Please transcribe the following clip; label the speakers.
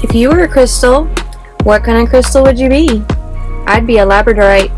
Speaker 1: If you were a crystal, what kind of crystal would you be? I'd be a labradorite.